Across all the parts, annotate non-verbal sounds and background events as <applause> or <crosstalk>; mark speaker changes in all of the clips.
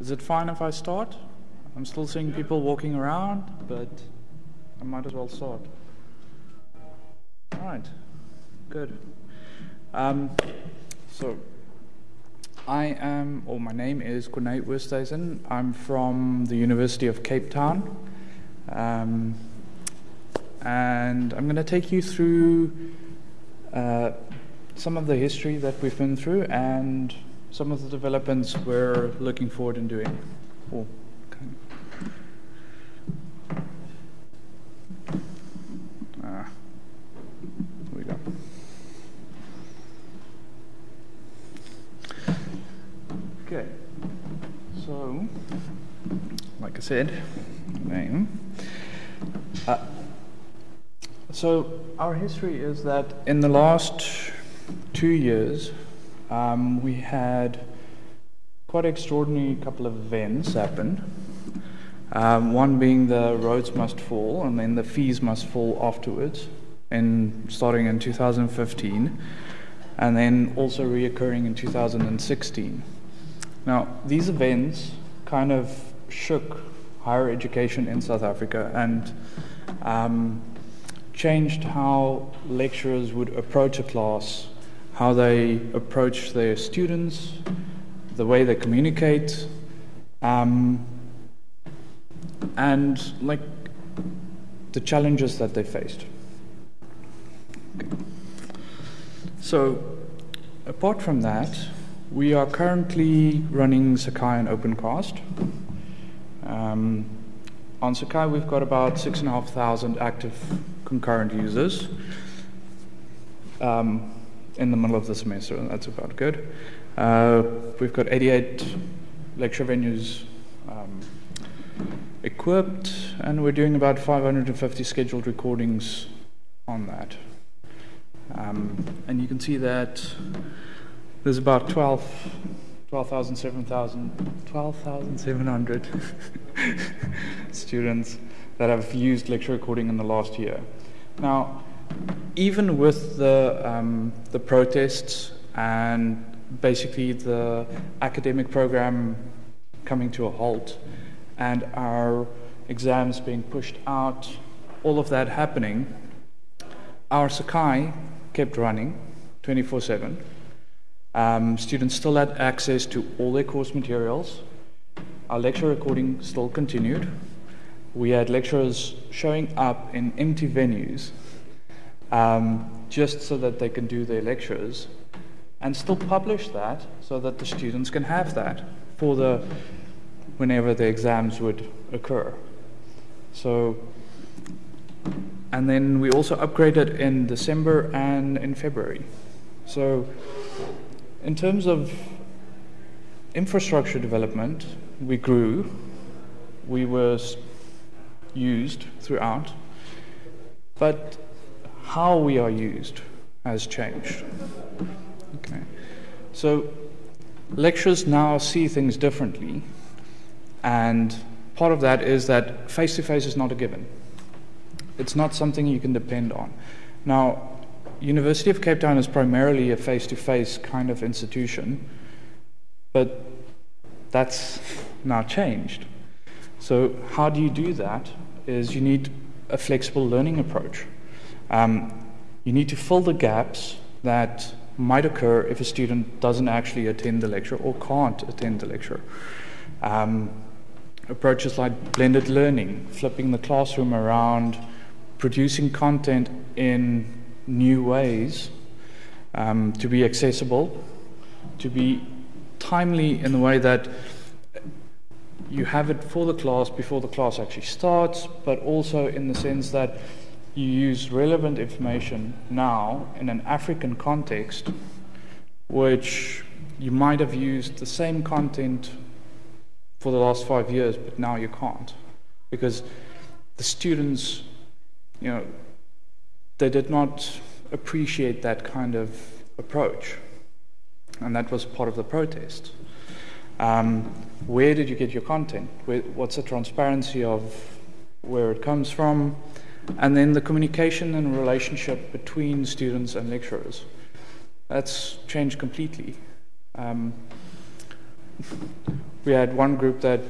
Speaker 1: Is it fine if I start? I'm still seeing people walking around, but I might as well start. All right, good. Um, so, I am, or my name is Corné Oosthuizen. I'm from the University of Cape Town. Um, and I'm going to take you through uh, some of the history that we've been through and some of the developments we're looking forward in doing. Oh, ah, we go. Okay, so, like I said, name. Uh, so, our history is that in the last two years, um, we had quite an extraordinary couple of events happen. Um, one being the Rhodes must fall, and then the fees must fall afterwards, in starting in 2015, and then also reoccurring in 2016. Now, these events kind of shook higher education in South Africa and um, changed how lecturers would approach a class how they approach their students, the way they communicate, um, and like the challenges that they faced. So, apart from that, we are currently running Sakai and OpenCast. Um, on Sakai, we've got about six and a half thousand active concurrent users. Um, in the middle of the semester, and that's about good. Uh, we've got 88 lecture venues um, equipped, and we're doing about 550 scheduled recordings on that. Um, and you can see that there's about 12, 12,700 12, <laughs> students that have used lecture recording in the last year. Now, even with the, um, the protests and basically the academic program coming to a halt and our exams being pushed out, all of that happening, our Sakai kept running 24 7. Um, students still had access to all their course materials. Our lecture recording still continued. We had lecturers showing up in empty venues um, just so that they can do their lectures and still publish that so that the students can have that for the whenever the exams would occur. So, and then we also upgraded in December and in February. So, in terms of infrastructure development, we grew, we were used throughout, but how we are used has changed. Okay. So lecturers now see things differently, and part of that is that face to face is not a given. It's not something you can depend on. Now, University of Cape Town is primarily a face to face kind of institution, but that's now changed. So, how do you do that? Is you need a flexible learning approach. Um, you need to fill the gaps that might occur if a student doesn't actually attend the lecture or can't attend the lecture. Um, approaches like blended learning, flipping the classroom around, producing content in new ways um, to be accessible, to be timely in the way that you have it for the class before the class actually starts, but also in the sense that you use relevant information now in an African context, which you might have used the same content for the last five years, but now you can't. Because the students, you know, they did not appreciate that kind of approach. And that was part of the protest. Um, where did you get your content? Where, what's the transparency of where it comes from? And then the communication and relationship between students and lecturers. That's changed completely. Um, we had one group that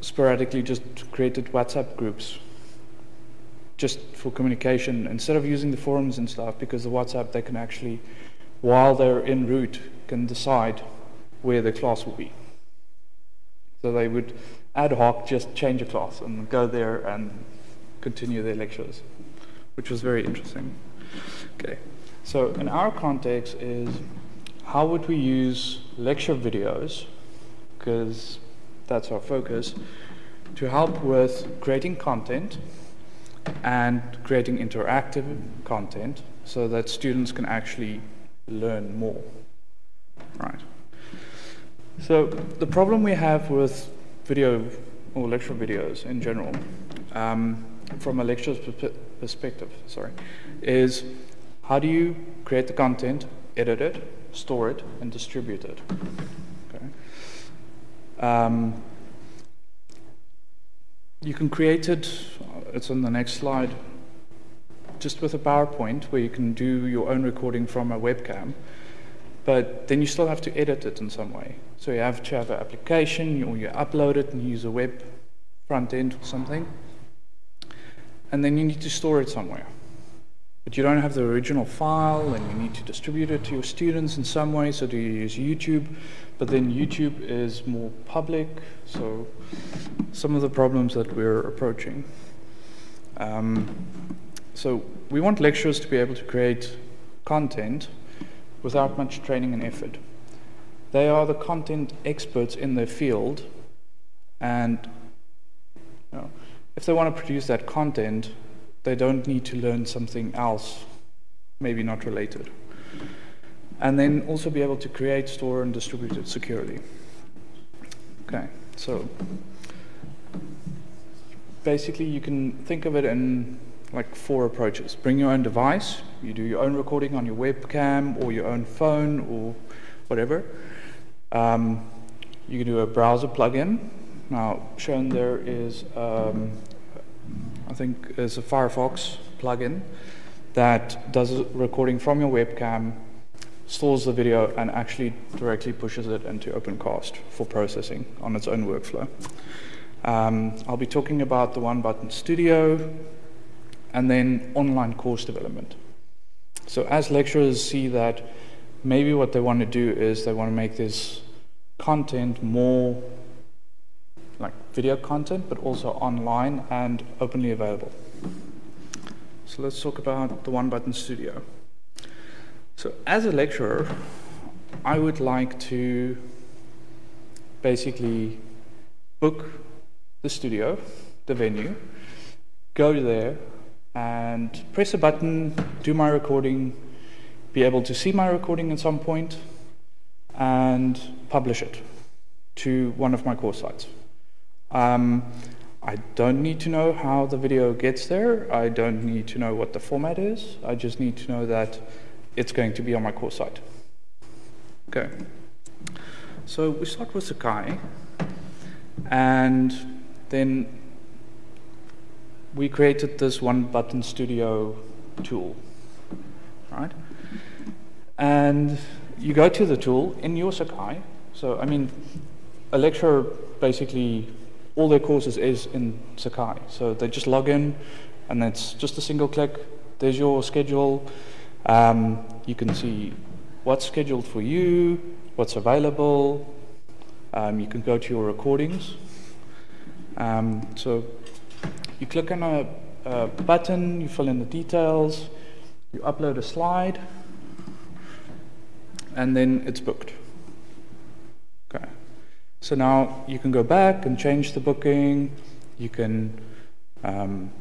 Speaker 1: sporadically just created WhatsApp groups just for communication instead of using the forums and stuff because the WhatsApp they can actually while they're en route can decide where the class will be. So they would ad hoc just change a class and go there and continue their lectures, which was very interesting. Okay, so in our context is how would we use lecture videos, because that's our focus, to help with creating content and creating interactive content so that students can actually learn more. Right. So the problem we have with video or lecture videos in general, um, from a lecturer's perspective, sorry, is how do you create the content, edit it, store it, and distribute it? Okay. Um, you can create it, it's on the next slide, just with a PowerPoint where you can do your own recording from a webcam, but then you still have to edit it in some way. So you have to have an application or you upload it and use a web front end or something, and then you need to store it somewhere. But you don't have the original file and you need to distribute it to your students in some way, so do you use YouTube? But then YouTube is more public, so some of the problems that we're approaching. Um, so we want lecturers to be able to create content without much training and effort. They are the content experts in their field, and you know, if they want to produce that content, they don't need to learn something else, maybe not related. And then also be able to create, store, and distribute it securely. Okay, so basically you can think of it in like four approaches. Bring your own device, you do your own recording on your webcam or your own phone or whatever. Um, you can do a browser plugin. Now, shown there is um, I think is a Firefox plugin that does recording from your webcam, stores the video, and actually directly pushes it into OpenCast for processing on its own workflow. Um, I'll be talking about the One Button Studio and then online course development. So, as lecturers see that maybe what they want to do is they want to make this content more like video content, but also online and openly available. So let's talk about the One Button Studio. So as a lecturer, I would like to basically book the studio, the venue, go there and press a button, do my recording, be able to see my recording at some point, and publish it to one of my course sites. Um, I don't need to know how the video gets there. I don't need to know what the format is. I just need to know that it's going to be on my course site. Okay. So we start with Sakai, and then we created this one button studio tool, right? And you go to the tool in your Sakai. So, I mean, a lecturer basically all their courses is in Sakai. So they just log in, and it's just a single click. There's your schedule. Um, you can see what's scheduled for you, what's available. Um, you can go to your recordings. Um, so you click on a, a button, you fill in the details, you upload a slide, and then it's booked. So now you can go back and change the booking, you can um,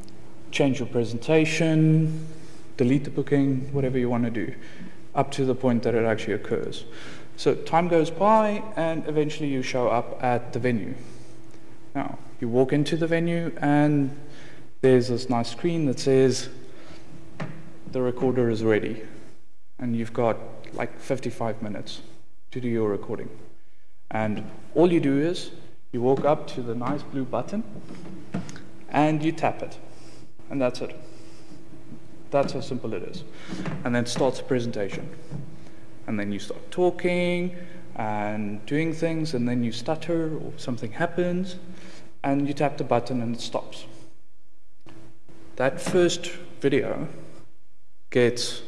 Speaker 1: change your presentation, delete the booking, whatever you want to do, up to the point that it actually occurs. So time goes by, and eventually you show up at the venue. Now, you walk into the venue, and there's this nice screen that says the recorder is ready, and you've got like 55 minutes to do your recording. And all you do is you walk up to the nice blue button and you tap it. And that's it. That's how simple it is. And then starts the presentation. And then you start talking, and doing things, and then you stutter or something happens, and you tap the button and it stops. That first video gets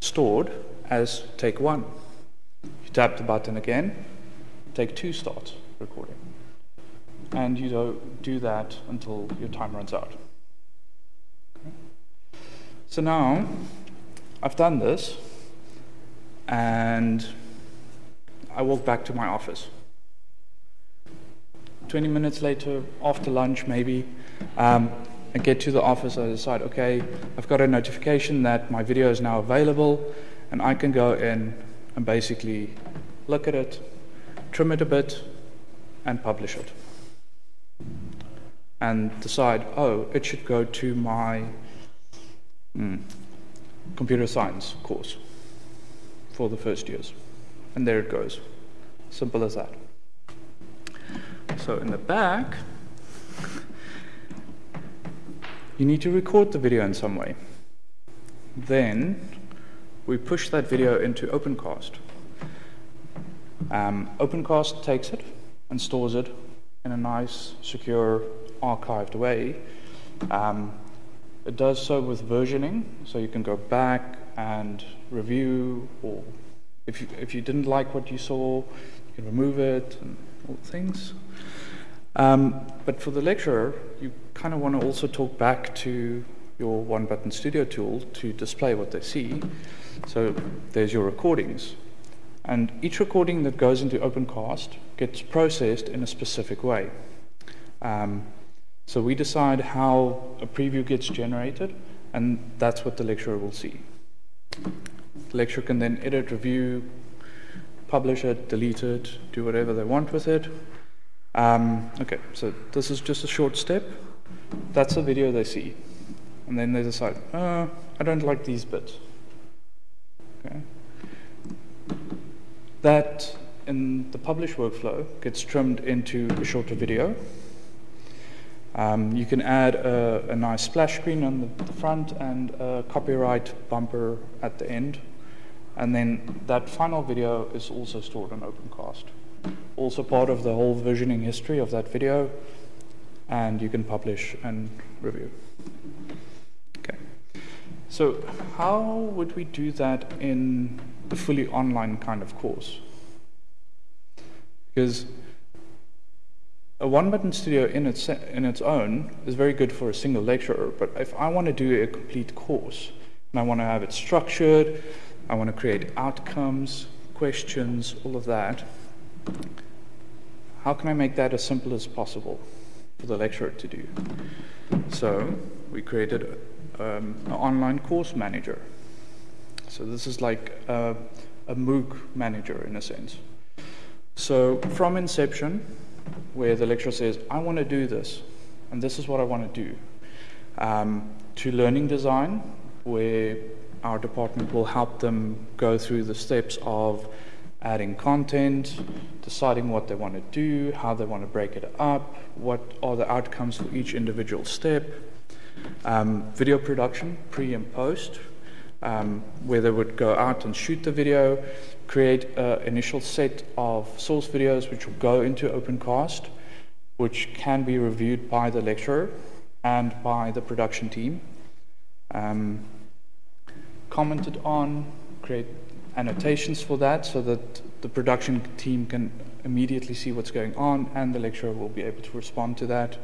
Speaker 1: stored as take one. You tap the button again, take two starts recording. And you do that until your time runs out. Okay. So now I've done this and I walk back to my office. 20 minutes later, after lunch maybe, um, I get to the office, I decide, okay, I've got a notification that my video is now available, and I can go in and basically look at it, trim it a bit, and publish it. And decide, oh, it should go to my mm, computer science course for the first years. And there it goes. Simple as that. So in the back, you need to record the video in some way. Then we push that video into OpenCast. Um, OpenCast takes it and stores it in a nice, secure, archived way. Um, it does so with versioning, so you can go back and review, or if you, if you didn't like what you saw, you can remove it and all things. Um, but for the lecturer, you kind of want to also talk back to your one button studio tool to display what they see. So there's your recordings. And each recording that goes into OpenCast gets processed in a specific way. Um, so we decide how a preview gets generated, and that's what the lecturer will see. The lecturer can then edit, review, publish it, delete it, do whatever they want with it. Um, okay, so this is just a short step. That's the video they see. And then they decide, oh, I don't like these bits. Okay. That, in the publish workflow, gets trimmed into a shorter video. Um, you can add a, a, nice splash screen on the, the, front and a copyright bumper at the end. And then that final video is also stored on OpenCast. Also part of the whole versioning history of that video, and you can publish and review. Okay. So how would we do that in the fully online kind of course? Because a one-button studio in its, in its own is very good for a single lecturer, but if I want to do a complete course, and I want to have it structured, I want to create outcomes, questions, all of that, how can I make that as simple as possible for the lecturer to do? So we created um, an online course manager. So this is like a, a MOOC manager in a sense. So from inception, where the lecturer says, I want to do this, and this is what I want to do, um, to learning design, where our department will help them go through the steps of adding content, deciding what they want to do, how they want to break it up, what are the outcomes for each individual step, um, video production, pre and post, um, where they would go out and shoot the video, create an initial set of source videos which will go into OpenCast, which can be reviewed by the lecturer and by the production team. Um, commented on, create annotations for that so that the production team can immediately see what's going on and the lecturer will be able to respond to that.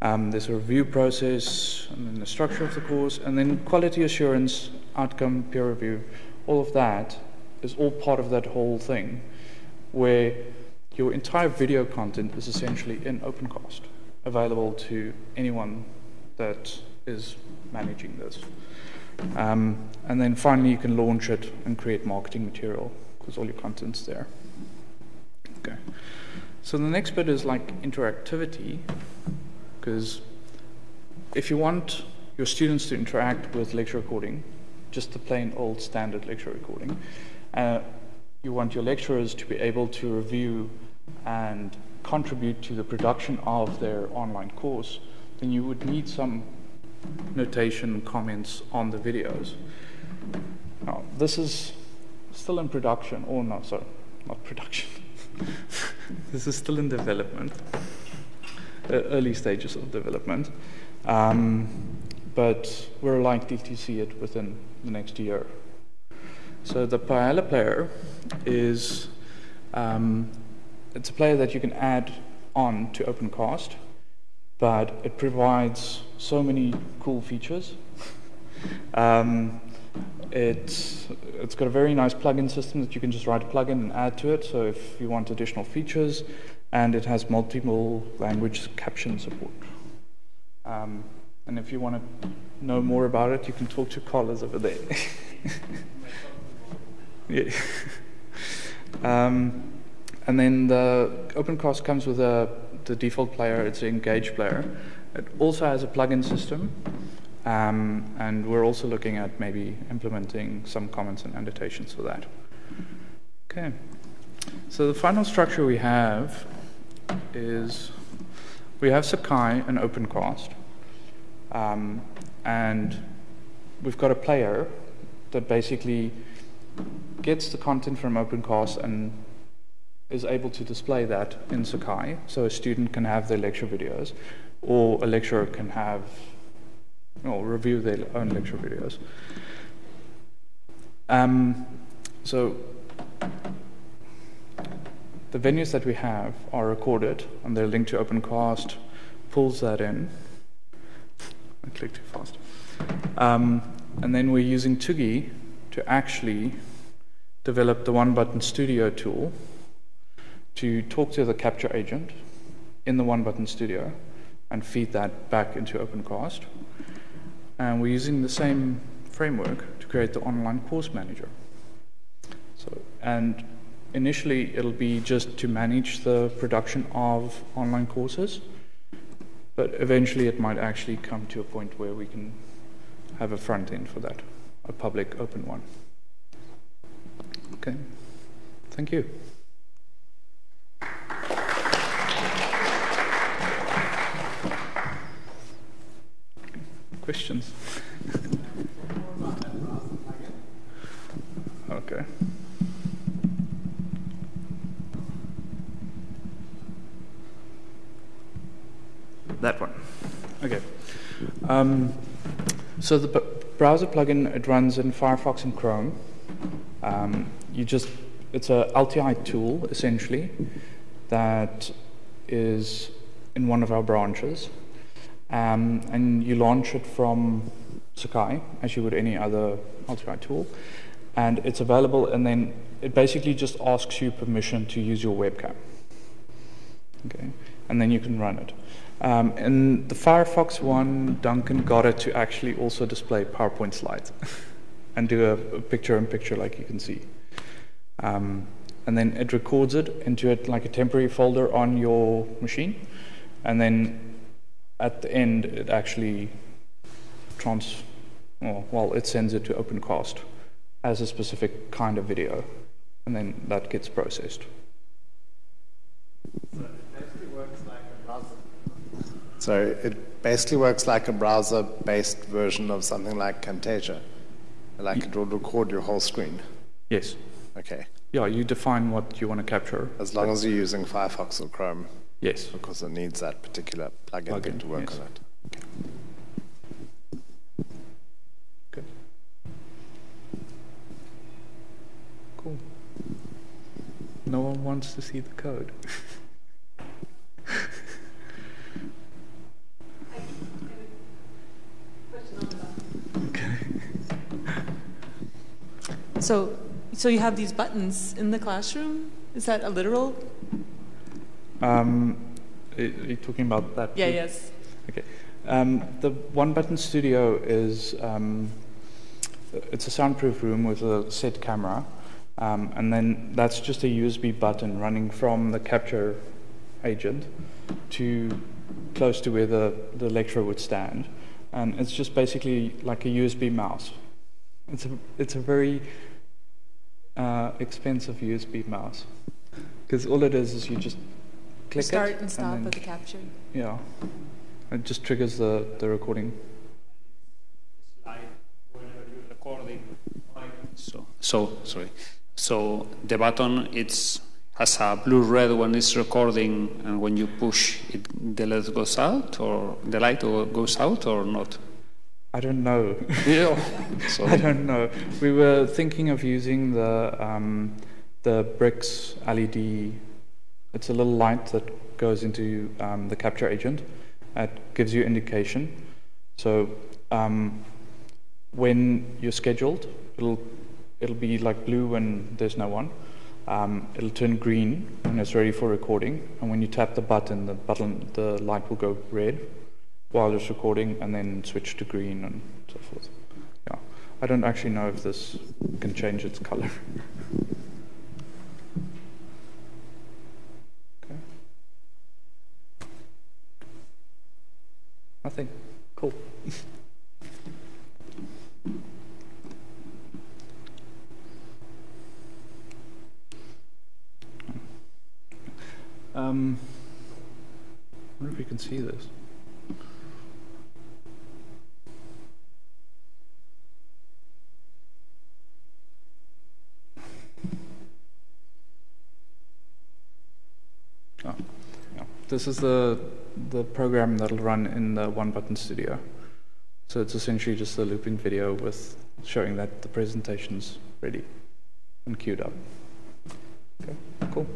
Speaker 1: Um, there's a review process and then the structure of the course and then quality assurance, outcome, peer review, all of that is all part of that whole thing where your entire video content is essentially in OpenCast, available to anyone that is managing this. Um, and then finally, you can launch it and create marketing material because all your content's there. Okay. So the next bit is like interactivity, because if you want your students to interact with lecture recording, just the plain old standard lecture recording, uh, you want your lecturers to be able to review and contribute to the production of their online course, then you would need some notation comments on the videos. Now, this is still in production, or no, sorry, not production. <laughs> this is still in development, early stages of development. Um, but we're likely to see it within the next year. So the Paella player is um, it's a player that you can add on to OpenCast, but it provides so many cool features. um, it's, it's got a very nice plugin system that you can just write a plugin and add to it. So if you want additional features, and it has multiple language caption support. Um, and if you want to know more about it, you can talk to Carlos over there. <laughs> yeah. um, and then the OpenCast comes with a, the default player, it's an Engage player. It also has a plugin system, um, and we're also looking at maybe implementing some comments and annotations for that. Okay. So the final structure we have is we have Sakai and OpenCast, um, and we've got a player that basically gets the content from OpenCast and is able to display that in Sakai, so a student can have their lecture videos, or a lecturer can have or review their own lecture videos. Um, so the venues that we have are recorded and they're linked to OpenCast, pulls that in. I clicked too fast. Um, and then we're using Tsugi to actually develop the One Button Studio tool to talk to the capture agent in the One Button Studio and feed that back into OpenCast. And we're using the same framework to create the online course manager. So, and initially it'll be just to manage the production of online courses, but eventually it might actually come to a point where we can have a front end for that, a public open one. Okay, thank you. Questions? <laughs> okay. That one. Okay. Um, so the browser plugin it runs in Firefox and Chrome. Um, you just it's a LTI tool essentially that is in one of our branches um, and you launch it from Sakai, as you would any other LTI tool. And it's available, and then it basically just asks you permission to use your webcam. Okay, and then you can run it. Um, in the Firefox one, Duncan got it to actually also display PowerPoint slides <laughs> and do a, picture-in-picture like you can see. Um, and then it records it into it like a temporary folder on your machine, and then at the end, it actually trans, well, well, it sends it to OpenCast as a specific kind of video, and then that gets processed.
Speaker 2: So it basically works like a browser-based version of something like Camtasia. Like it will record your whole screen.
Speaker 1: Yes.
Speaker 2: Okay.
Speaker 1: Yeah, you define what you want to capture.
Speaker 2: As long as you're using Firefox or Chrome.
Speaker 1: Yes.
Speaker 2: Because it needs that particular plugin, plugin to work yes. on it. Okay.
Speaker 1: Good. Cool. No one wants to see the code. <laughs>
Speaker 3: So, so you have these buttons in the classroom? Is that a literal
Speaker 1: um, are you talking about that?
Speaker 3: Yeah, yes.
Speaker 1: Okay. Um, the One Button Studio is um, it's a soundproof room with a set camera, um, and then that's just a USB button running from the capture agent to close to where the, the lecturer would stand, and it's just basically like a USB mouse. It's a it's a very uh, expensive USB mouse because all it is is you just click
Speaker 3: Start
Speaker 1: it.
Speaker 3: and stop and then, the capture.
Speaker 1: Yeah. It just triggers the, the recording.
Speaker 4: So, so sorry. So the button it's has a blue red when it's recording, and when you push it, the light goes out, or the light goes out, or not.
Speaker 1: I don't know.
Speaker 4: Yeah. <laughs> So
Speaker 1: I don't know. We were thinking of using the um, the bricks LED. It's a little light that goes into um, the capture agent. It gives you indication. So um, when you're scheduled, it'll it'll be like blue when there's no one. Um, it'll turn green when it's ready for recording, and when you tap the button, the button the light will go red while it's recording, and then switch to green and so forth. Yeah, I don't actually know if this can change its color. okay. Nothing. Cool. Um, I wonder if you can see this. This is the the program that'll run in the One Button Studio. So it's essentially just a looping video with showing that the presentation's ready and queued up. Okay, cool.